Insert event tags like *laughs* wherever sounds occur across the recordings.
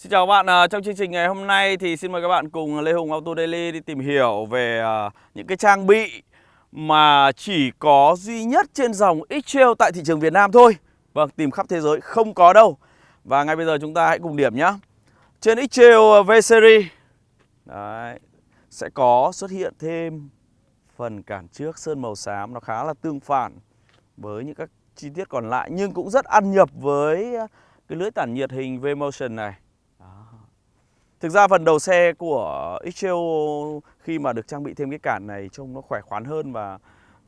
Xin chào các bạn, à, trong chương trình ngày hôm nay thì xin mời các bạn cùng Lê Hùng Auto Daily đi tìm hiểu về à, những cái trang bị mà chỉ có duy nhất trên dòng X-Trail tại thị trường Việt Nam thôi. Vâng, tìm khắp thế giới không có đâu. Và ngay bây giờ chúng ta hãy cùng điểm nhé Trên X-Trail à, V-Series Đấy, sẽ có xuất hiện thêm phần cản trước sơn màu xám nó khá là tương phản với những các chi tiết còn lại nhưng cũng rất ăn nhập với cái lưới tản nhiệt hình V-Motion này. Thực ra phần đầu xe của X-Trail khi mà được trang bị thêm cái cản này trông nó khỏe khoắn hơn và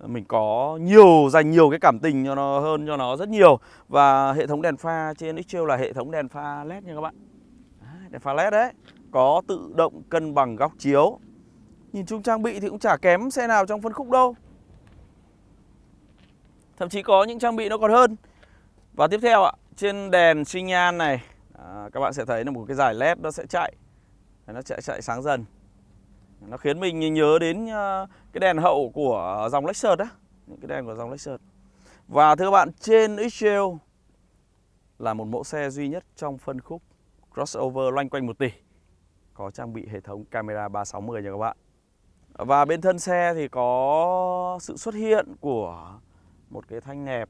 mình có nhiều dành nhiều cái cảm tình cho nó hơn cho nó rất nhiều. Và hệ thống đèn pha trên X-Trail là hệ thống đèn pha led nha các bạn. À, đèn pha led đấy. Có tự động cân bằng góc chiếu. Nhìn chung trang bị thì cũng chả kém xe nào trong phân khúc đâu. Thậm chí có những trang bị nó còn hơn. Và tiếp theo ạ trên đèn xi nhan này. À, các bạn sẽ thấy là một cái giải led nó sẽ chạy nó chạy chạy sáng dần. Nó khiến mình nhớ đến ờ, cái đèn hậu của dòng Lexus đó những cái đèn của dòng Lexus. Và thưa các bạn, trên Excel là một mẫu xe duy nhất trong phân khúc crossover loanh quanh 1 tỷ. Có trang bị hệ thống camera 360 nha các bạn. Và bên thân xe thì có sự xuất hiện của một cái thanh nẹp.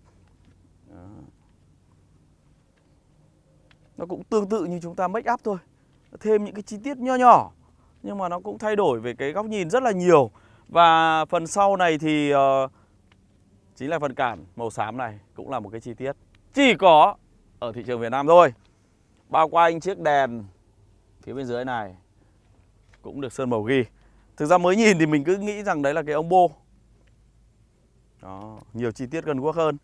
Nó cũng tương tự như chúng ta make up thôi thêm những cái chi tiết nho nhỏ nhưng mà nó cũng thay đổi về cái góc nhìn rất là nhiều. Và phần sau này thì uh, chính là phần cản màu xám này cũng là một cái chi tiết chỉ có ở thị trường Việt Nam thôi. Bao quanh chiếc đèn phía bên dưới này cũng được sơn màu ghi. Thực ra mới nhìn thì mình cứ nghĩ rằng đấy là cái ông bô đó nhiều chi tiết gần quốc hơn.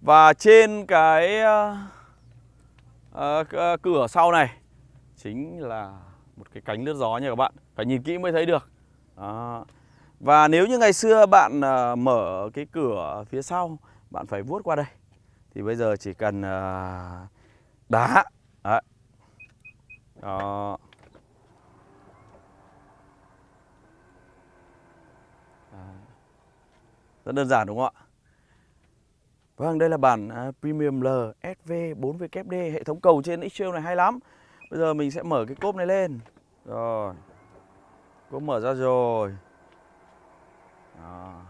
Và trên cái uh, uh, cửa sau này chính là một cái cánh lướt gió nha các bạn. Phải nhìn kỹ mới thấy được. Đó. và nếu như ngày xưa bạn uh, mở cái cửa phía sau bạn phải vuốt qua đây. Thì bây giờ chỉ cần uh, đá. Đấy. đó. Rất đơn giản đúng không ạ? Vâng, đây là bản uh, Premium L SV 4WD hệ thống cầu trên X-Trail này hay lắm. Bây giờ mình sẽ mở cái cốp này lên. Rồi. Cốp mở ra rồi. Đó.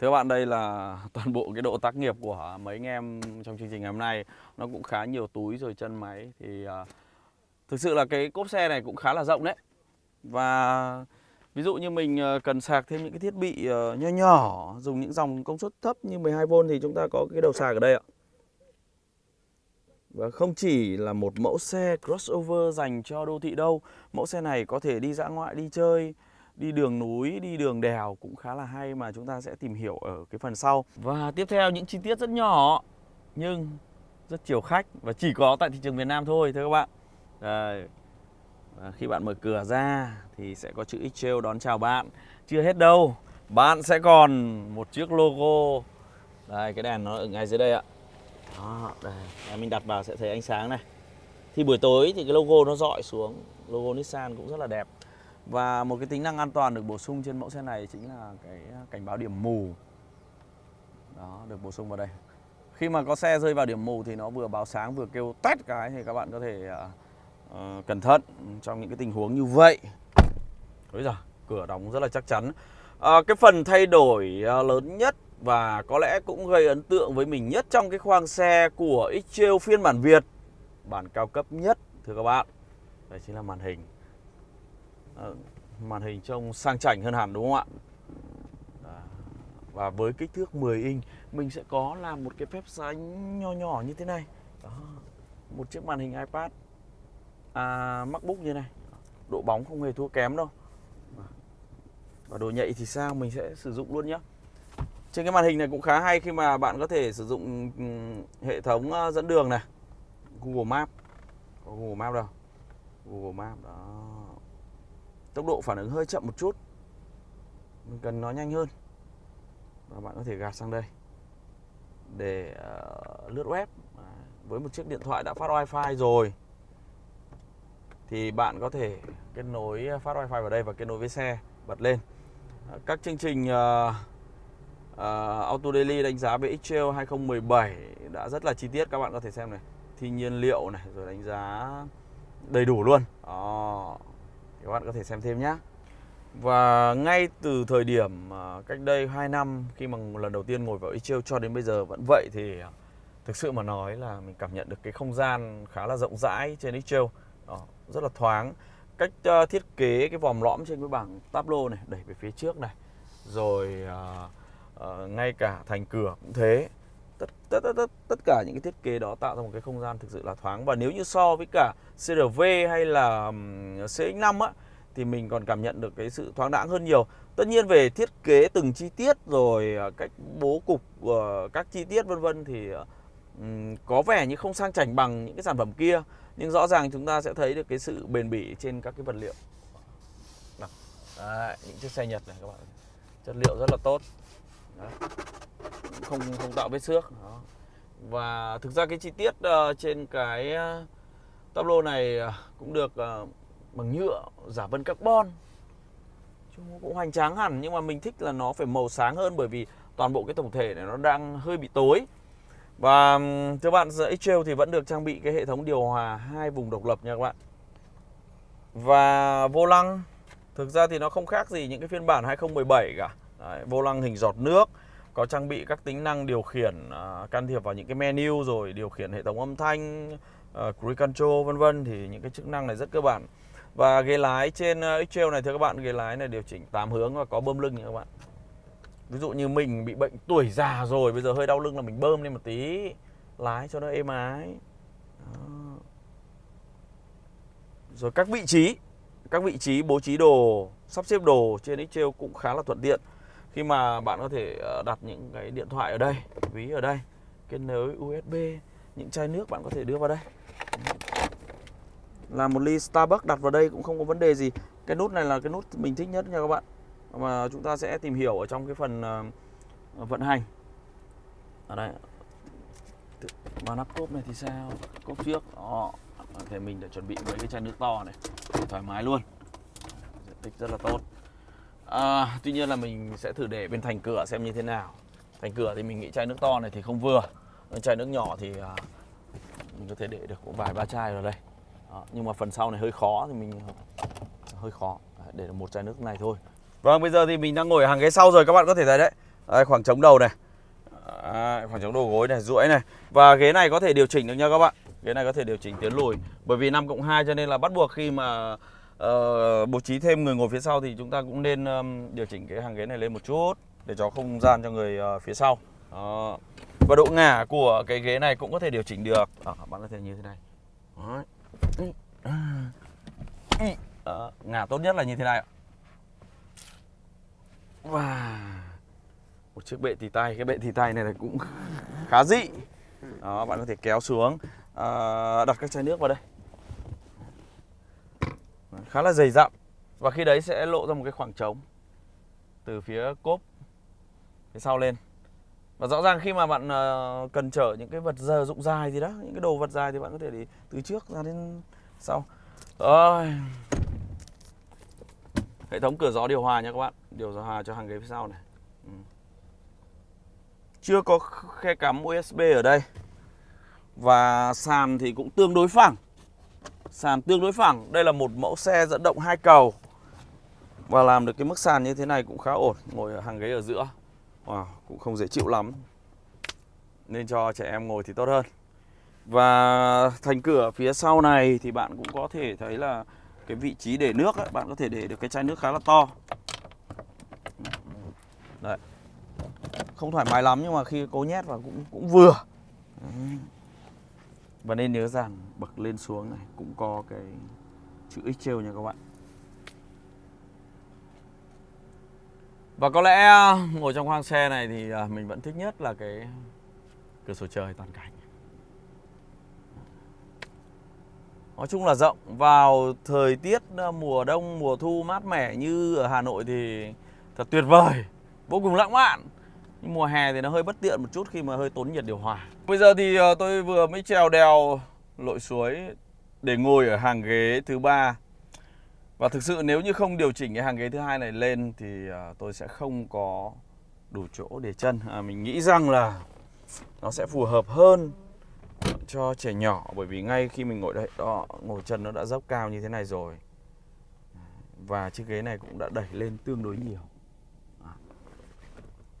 Thưa bạn đây là *laughs* toàn bộ cái độ tác nghiệp của mấy anh em trong chương trình ngày hôm nay. Nó cũng khá nhiều túi rồi chân máy. Thì uh, thực sự là cái cốp xe này cũng khá là rộng đấy. Và ví dụ như mình à, cần sạc thêm những cái thiết bị uh, nho nhỏ Dùng những dòng công suất thấp như 12V thì chúng ta có cái đầu sạc ở đây ạ và không chỉ là một mẫu xe crossover dành cho đô thị đâu Mẫu xe này có thể đi dã ngoại, đi chơi, đi đường núi, đi đường đèo cũng khá là hay mà chúng ta sẽ tìm hiểu ở cái phần sau. Và tiếp theo những chi tiết rất nhỏ nhưng rất chiều khách và chỉ có tại thị trường Việt Nam thôi thưa các bạn. Đây. Và khi bạn mở cửa ra thì sẽ có chữ Xtrail đón chào bạn. Chưa hết đâu Bạn sẽ còn một chiếc logo. Đây cái đèn nó ở ngay dưới đây ạ đó, đây. mình đặt vào sẽ thấy ánh sáng này. Thì buổi tối thì cái logo nó dọi xuống. Logo Nissan cũng rất là đẹp. Và một cái tính năng an toàn được bổ sung trên mẫu xe này chính là cái cảnh báo điểm mù. Đó được bổ sung vào đây. Khi mà có xe rơi vào điểm mù thì nó vừa báo sáng vừa kêu tét cái thì các bạn có thể uh, cẩn thận trong những cái tình huống như vậy. Bây giờ cửa đóng rất là chắc chắn. À, cái phần thay đổi uh, lớn nhất và có lẽ cũng gây ấn tượng với mình nhất trong cái khoang xe của X-Trail phiên bản Việt. Bản cao cấp nhất thưa các bạn. Đây chính là màn hình. À, Màn hình trông sang chảnh hơn hẳn đúng không ạ? Và với kích thước 10 inch Mình sẽ có làm một cái phép sánh nho nhỏ như thế này. Đó. Một chiếc màn hình iPad. À, MacBook như này. Độ bóng không hề thua kém đâu. Và đồ nhạy thì sao mình sẽ sử dụng luôn nhé trên cái màn hình này cũng khá hay khi mà bạn có thể sử dụng ừ, hệ thống ờ, dẫn đường này. Google Maps Có Google Maps đâu? Google Maps đó. Tốc độ phản ứng hơi chậm một chút. Mình cần nó nhanh hơn. Và bạn có thể gạt sang đây. Để uh, lướt web. Với một chiếc điện thoại đã phát wifi rồi Thì bạn có thể kết nối ờ, phát wifi vào đây và kết nối với xe Bật lên. Các chương trình uh, uh, Auto Daily đánh giá về X-Trail 2017 đã rất là chi tiết các bạn có thể xem này. Thi nhiên liệu này rồi đánh giá đầy đủ luôn. Đó các bạn có thể xem thêm nhé và ngay từ thời điểm ờ, cách đây 2 năm khi mà lần đầu tiên ngồi vào Ichill cho đến bây giờ vẫn vậy thì ờ, thực sự mà nói là mình cảm nhận được cái không gian khá là rộng rãi trên Ichill đó, rất là thoáng. Cách thiết kế cái vòm lõm trên cái bảng tablo này đẩy về phía trước này. Rồi uh, uh, ngay cả thành cửa cũng thế. Tất, tất tất tất tất cả những cái thiết kế đó tạo ra một cái không gian thực sự là thoáng. Và nếu như so với cả CRV hay là CX5 á thì mình còn cảm nhận được cái sự thoáng đãng hơn nhiều. Tất nhiên về thiết kế từng chi tiết rồi ờ, cách bố cục uh, các chi tiết vân vân thì có vẻ như không sang chảnh bằng những cái sản phẩm kia. Nhưng rõ ràng chúng ta sẽ thấy được cái sự bền bỉ trên các cái vật liệu. Đấy, những chiếc xe Nhật này các bạn. Chất liệu rất là tốt. Đấy. không không tạo vết xước. Đó. và thực ra cái chi tiết uh, trên cái uh, tablo này uh, cũng được uh, bằng nhựa giả vân carbon. Chúng cũng hoành tráng hẳn nhưng mà mình thích là nó phải màu sáng hơn bởi vì toàn bộ cái tổng thể này nó đang hơi bị tối. Và thưa bạn X-Trail thì vẫn được trang bị cái hệ thống điều hòa hai vùng độc lập nha các bạn. Và vô lăng thực ra thì nó không khác gì những cái phiên bản 2017 cả Đấy, vô lăng hình giọt nước có trang bị các tính năng điều khiển uh, can thiệp vào những cái menu rồi điều khiển hệ thống âm thanh uh, cruise control vân vân thì những cái chức năng này rất cơ bản. Và ghế lái trên uh, X-Trail này thưa các bạn ghế lái này điều chỉnh 8 hướng và có bơm lưng nha các bạn. Ví dụ như mình bị bệnh tuổi già rồi bây giờ hơi đau lưng là mình bơm lên một tí lái cho nó êm ái. Đó. rồi các vị trí các vị trí bố trí đồ sắp xếp đồ trên Xtrail cũng khá là thuận tiện khi mà bạn có thể ờ, đặt những cái điện thoại ở đây, ví ở đây, kết nối USB những chai nước bạn có thể đưa vào đây. Là một ly Starbucks đặt vào đây cũng không có vấn đề gì. Cái nút này là cái nút mình thích nhất nha các bạn. Mà chúng ta sẽ tìm hiểu ở trong cái phần ờ, vận hành. Ở đây. Và nắp cốp này thì sao? Cốp trước. Đó. Thì mình đã chuẩn bị mấy cái chai nước to này. Thoải mái luôn. Diện tích rất là tốt à, tuy nhiên là mình sẽ thử để bên thành cửa xem như thế nào thành cửa thì mình nghĩ chai nước to này thì không vừa chai nước nhỏ thì à, mình có thể để được vài ba chai vào đây à, nhưng mà phần sau này hơi khó thì mình à, hơi khó để được một chai nước này thôi Vâng, bây giờ thì mình đang ngồi ở hàng ghế sau rồi các bạn có thể thấy đấy. à, khoảng trống đầu này. À, khoảng trống đầu gối này, duỗi này. Và ghế này có thể điều chỉnh được nha các bạn. Ghế này có thể điều chỉnh tiến lùi. Bởi vì 5 cộng 2 cho nên là bắt buộc khi mà uh, bố trí thêm người ngồi phía sau thì chúng ta cũng nên um, điều chỉnh cái hàng ghế này lên một chút để cho không gian cho người uh, phía sau. Đó. Và độ ngả của cái ghế này cũng có thể điều chỉnh được. À, bạn có thể như thế này. Đó. ngả tốt nhất là như thế này và một chiếc bệ tì tay cái bệ tì tay này là cũng *laughs* khá dị đó bạn có thể kéo xuống à, đặt các chai nước vào đây khá là dày dặm và khi đấy sẽ lộ ra một cái khoảng trống từ phía cốp phía sau lên. Và rõ ràng khi mà bạn ờ, cần chở những cái vật giờ dụng dài gì đó, những cái đồ vật dài thì bạn có thể đi từ trước ra đến sau. Rồi. Hệ thống cửa gió điều hòa nha các bạn. Điều hòa cho hàng ghế phía sau này. Ừ. chưa có khe cắm USB ở đây. Và sàn thì cũng tương đối phẳng sàn tương đối phẳng. Đây là một mẫu xe dẫn động hai cầu. Và làm được cái mức sàn như thế này cũng khá ổn. Ngồi ở hàng ghế ở giữa. Wow, cũng không dễ chịu lắm. Nên cho trẻ em ngồi thì tốt hơn. Và thành cửa phía sau này thì bạn cũng có thể thấy là cái vị trí để nước ấy, bạn có thể để được cái chai nước khá là to. Đấy. Không thoải mái lắm nhưng mà khi cố nhét vào cũng cũng vừa và nên nhớ rằng bậc lên xuống này cũng có cái chữ x treo nha các bạn. Và có lẽ ờ, ngồi trong khoang xe này thì ờ, mình vẫn thích nhất là cái cửa sổ trời toàn cảnh. Nói chung là rộng Vào thời tiết ờ, mùa đông, mùa thu mát mẻ như ở Hà Nội thì thật tuyệt vời Vô cùng lãng mạn. Nhưng mùa hè thì nó hơi bất tiện một chút khi mà hơi tốn nhiệt điều hòa. Bây giờ thì ờ, tôi vừa mới trèo đèo lội suối để ngồi ở hàng ghế thứ ba. Và thực sự nếu như không điều chỉnh cái hàng ghế thứ hai này lên thì ờ, tôi sẽ không có đủ chỗ để chân. À, Mình nghĩ rằng là nó sẽ phù hợp hơn cho trẻ nhỏ bởi vì ngay khi mình ngồi đây đó ngồi chân nó đã dốc cao như thế này rồi. Và chiếc ghế này cũng đã đẩy lên tương đối nhiều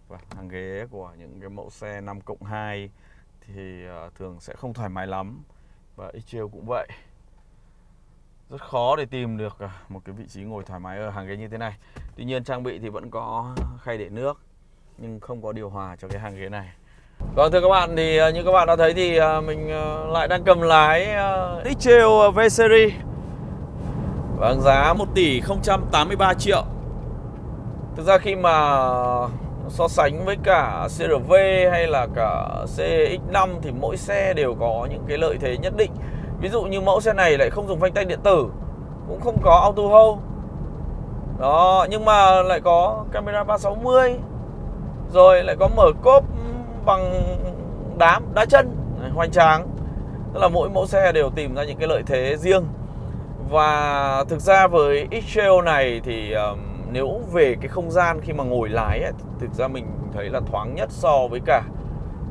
và hàng ghế của những cái mẫu xe 5 cộng 2 thì ờ, thường sẽ không thoải mái lắm và x cũng vậy. Rất khó để tìm được à, một cái vị trí ngồi thoải mái ở hàng ghế như thế này. Tuy nhiên trang bị thì vẫn có khay để nước, nhưng không có điều hòa cho cái hàng ghế này. Vâng thưa các bạn, thì ờ, như các bạn đã thấy thì ờ, mình lại đang cầm lái Xtrail V-Series Vâng giá 1 tỷ 083 triệu. Thực ra khi mà so sánh với cả CRV hay là cả CX5 thì mỗi xe đều có những cái lợi thế nhất định. Ví dụ như mẫu xe này lại không dùng phanh tay điện tử Cũng không có auto hold. Đó, nhưng mà lại có camera 360 Rồi lại có mở cốp bằng đám, đá chân, hoành tráng. Tức là mỗi mẫu xe đều tìm ra những cái lợi thế riêng. Và thực ra với X-Trail này thì um, nếu về cái không gian khi mà ngồi lái ấy, thực ra mình thấy là thoáng nhất so với cả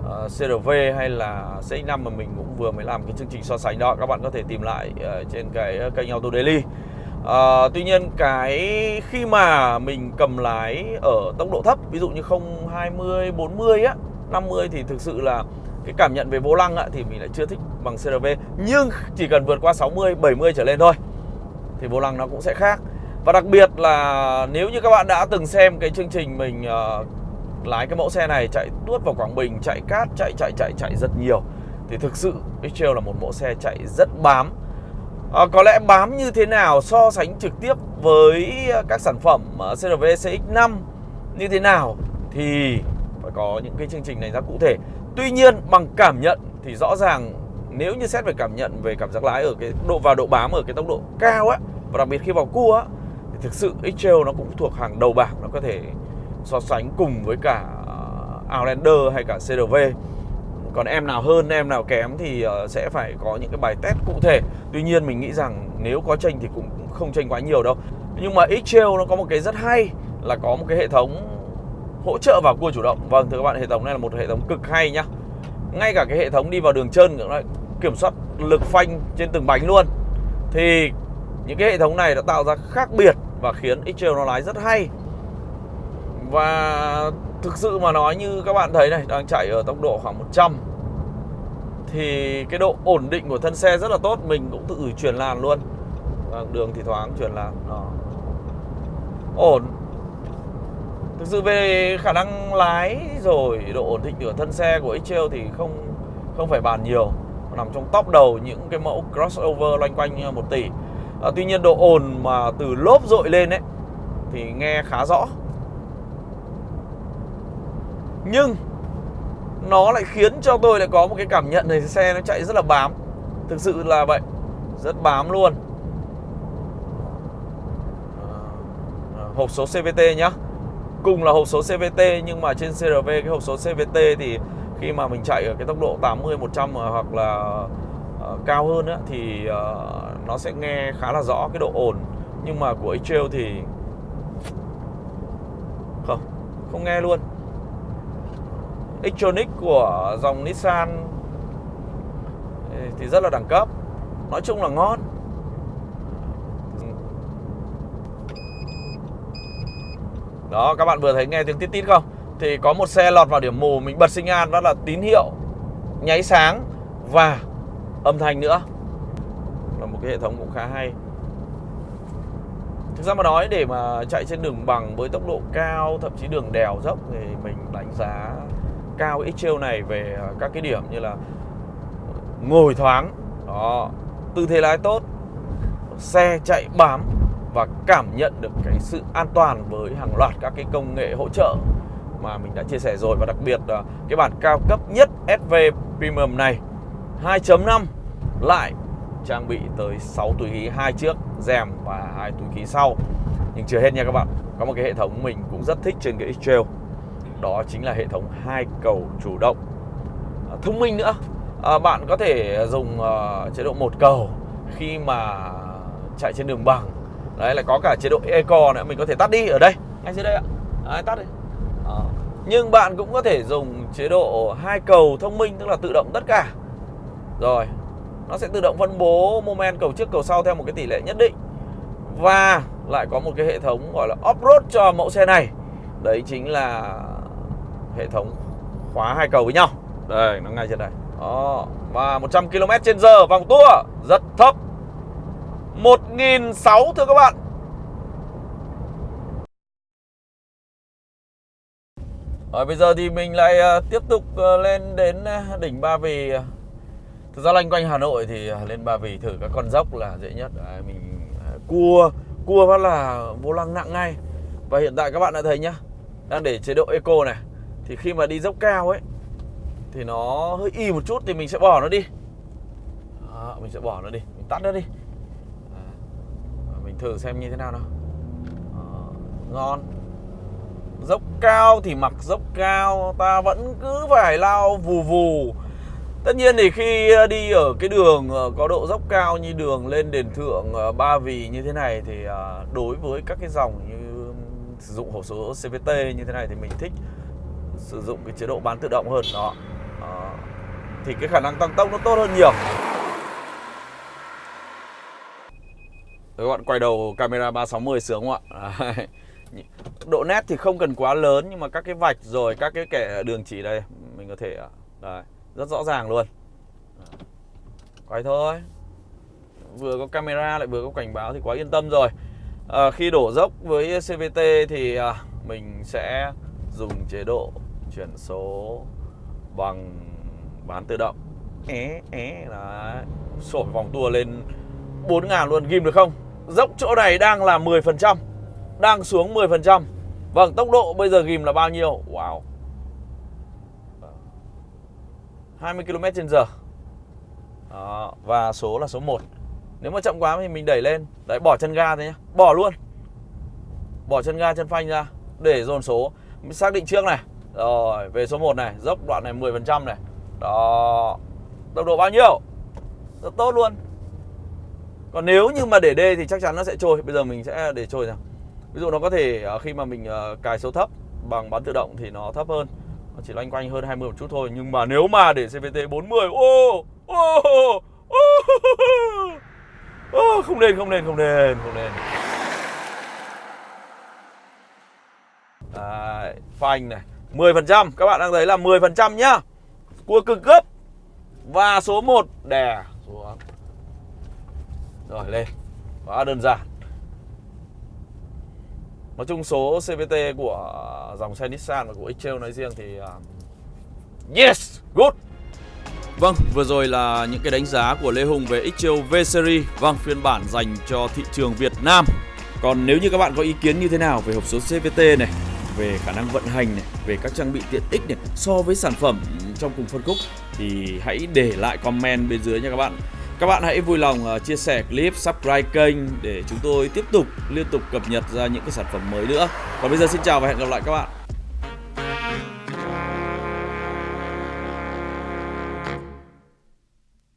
ờ, uh, CRV hay là CX5 mà mình cũng vừa mới làm cái chương trình so sánh đó. Các bạn có thể tìm lại uh, trên cái kênh Auto Daily. Uh, tuy nhiên cái khi mà mình cầm lái ở tốc độ thấp ví dụ như không 20 40 á 50 thì thực sự là cái cảm nhận về vô lăng á, thì mình lại chưa thích bằng CRV nhưng chỉ cần vượt qua 60 70 trở lên thôi thì vô lăng nó cũng sẽ khác và đặc biệt là nếu như các bạn đã từng xem cái chương trình mình uh, lái cái mẫu xe này chạy tuốt vào Quảng Bình, chạy cát, chạy chạy chạy chạy rất nhiều thì thực sự x là một mẫu xe chạy rất bám. À, có lẽ bám như thế nào so sánh trực tiếp với các sản phẩm ờ, CRV CX5 như thế nào thì phải có những cái chương trình đánh giá cụ thể. Tuy nhiên bằng cảm nhận thì rõ ràng nếu như xét về cảm nhận về cảm giác lái ở cái độ vào độ bám ở cái tốc độ cao á và đặc biệt khi vào cua á thực sự x nó cũng thuộc hàng đầu bảng, nó có thể so sánh cùng với cả Outlander hay cả CRV còn em nào hơn, em nào kém thì ờ, sẽ phải có những cái bài test cụ thể. Tuy nhiên mình nghĩ rằng nếu có tranh thì cũng không tranh quá nhiều đâu. Nhưng mà x nó có một cái rất hay là có một cái hệ thống hỗ trợ vào cua chủ động. Vâng thưa các bạn, hệ thống này là một hệ thống cực hay nhá. Ngay cả cái hệ thống đi vào đường chân cũng kiểm soát lực phanh trên từng bánh luôn. Thì những cái hệ thống này đã tạo ra khác biệt và khiến x nó lái rất hay. Và thực sự mà nói như các bạn thấy này, Đang chạy ở tốc độ khoảng 100 Thì cái độ ổn định của thân xe rất là tốt, Mình cũng tự chuyển làn luôn. Đường thì thoáng chuyển làn, Đó. Ổn. Thực sự về khả năng lái rồi độ ổn định của thân xe của x thì không không phải bàn nhiều. Nằm trong top đầu những cái mẫu crossover loanh quanh ờ, 1 tỷ à, Tuy nhiên độ ồn mà từ lốp dội lên ấy thì nghe khá rõ. Nhưng nó lại khiến cho tôi lại có một cái cảm nhận này xe nó chạy rất là bám. Thực sự là vậy rất bám luôn. Ờ, ờ, hộp số CVT nhá. Cùng là hộp số CVT nhưng mà trên CRV cái hộp số CVT thì khi mà mình chạy ở cái tốc độ 80 100 hoặc là uh, cao hơn á, thì uh, nó sẽ nghe khá là rõ cái độ ồn. Nhưng mà của x thì không không nghe luôn. Xtronic của dòng Nissan thì rất là đẳng cấp. Nói chung là ngon. Đó, các bạn vừa thấy nghe tiếng tít tít không? Thì có một xe lọt vào điểm mù, mình bật sinh an đó là tín hiệu, nháy sáng và âm thanh nữa là một cái hệ thống cũng khá hay. Thực ra mà nói, để mà chạy trên đường bằng với tốc độ cao, thậm chí đường đèo dốc, thì mình đánh giá cao x này về các cái điểm như là ngồi thoáng, đó, tư thế lái tốt, xe chạy bám và cảm nhận được cái sự an toàn với hàng loạt các cái công nghệ hỗ trợ mà mình đã chia sẻ rồi. Và đặc biệt là cái bản cao cấp nhất SV Premium này 2.5 lại trang bị tới 6 túi khí hai trước rèm và hai túi khí sau. Nhưng chưa hết nha các bạn có một cái hệ thống mình cũng rất thích trên cái X-Trail. Đó chính là hệ thống hai cầu chủ động. À, thông minh nữa. À, bạn có thể dùng uh, chế độ một cầu khi mà chạy trên đường bằng. Đấy là có cả chế độ eco nữa mình có thể tắt đi ở đây ngay dưới đây ạ. À, tắt đi. À. nhưng bạn cũng có thể dùng chế độ hai cầu thông minh tức là tự động tất cả. Rồi. Nó sẽ tự động phân bố moment cầu trước, cầu sau theo một cái tỷ lệ nhất định. Và lại có một cái hệ thống gọi là off-road cho mẫu xe này. Đấy chính là hệ thống khóa hai cầu với nhau. Đây, nó ngay trên đây. Đó, Và 100 km trên giờ vòng tua. Rất thấp. 1.600 thưa các bạn. Rồi, bây giờ thì mình lại ờ, tiếp tục ờ, lên đến ờ, đỉnh Ba Vì. Thực ra loanh quanh Hà Nội thì lên Ba Vì thử các con dốc là dễ nhất. Đấy, Mình à, cua cua phát là vô lăng nặng ngay. Và hiện tại các bạn đã thấy nhá Đang để chế độ Eco này. Thì khi mà đi dốc cao ấy Thì nó hơi y một chút thì mình sẽ bỏ nó đi. À, Mình sẽ bỏ nó đi Mình tắt nó đi. Mình thử xem như thế nào nào. À, Ngon. Dốc cao thì mặc dốc cao Ta vẫn cứ phải lao vù vù. Tất nhiên thì khi ờ, đi ở cái đường ờ, có độ dốc cao như đường lên đền thượng ờ, Ba Vì như thế này Thì đối với các cái dòng như sử dụng hộp số CVT như thế này Thì mình thích sử dụng cái chế độ bán tự động hơn đó. đó Thì cái khả năng tăng tốc nó tốt hơn nhiều Các bạn quay đầu camera 360 sướng không ạ? *laughs* độ nét thì không cần quá lớn nhưng mà các cái vạch rồi các cái kẻ đường chỉ đây mình có thể đây, rất rõ ràng luôn. Quay thôi. Vừa có camera lại vừa có cảnh báo thì quá yên tâm rồi. À, khi đổ dốc với CVT thì à, mình sẽ dùng chế độ chuyển số bằng bán tự động. É é là sổ vòng tua lên 4.000 luôn ghim được không? Dốc chỗ này đang là 10% đang xuống 10% Vâng tốc độ bây giờ ghim là bao nhiêu? Wow. 20 km h Đó, Và số là số 1 Nếu mà chậm quá thì mình đẩy lên. Đấy bỏ chân ga thế nhá. Bỏ luôn. Bỏ chân ga chân phanh ra. Để dồn số. Mình Xác định trước này. Rồi về số 1 này. Dốc đoạn này 10% này. Đó. Tốc độ bao nhiêu? Rất tốt luôn. Còn nếu như mà để D thì chắc chắn nó sẽ trôi. Bây giờ mình sẽ để trôi nào. Ví dụ nó có thể ờ, khi mà mình ờ, cài số thấp bằng bán tự động thì nó thấp hơn nó chỉ loanh quanh hơn 20 một chút thôi. Nhưng mà nếu mà để CVT 40 ô ô ô không nên không nên không nên không nên Đấy, phanh này 10% các bạn đang thấy là 10% nhá. Cua cực gấp. Và số 1 đè xuống. Rồi lên. Quá đơn giản. Nói chung số CVT của dòng xe Nissan và của X Trail nói riêng thì uh, Yes, good. Vâng, vừa rồi là những cái đánh giá của Lê Hùng về X Trail V-Series Vâng, phiên bản dành cho thị trường Việt Nam. Còn nếu như các bạn có ý kiến như thế nào về hộp số CVT này Về khả năng vận hành này, về các trang bị tiện ích này So với sản phẩm trong cùng phân khúc Thì hãy để lại comment bên dưới nha các bạn các bạn hãy vui lòng ờ, chia sẻ clip, subscribe kênh để chúng tôi tiếp tục liên tục cập nhật ra những cái sản phẩm mới nữa. Còn bây giờ xin chào và hẹn gặp lại các bạn.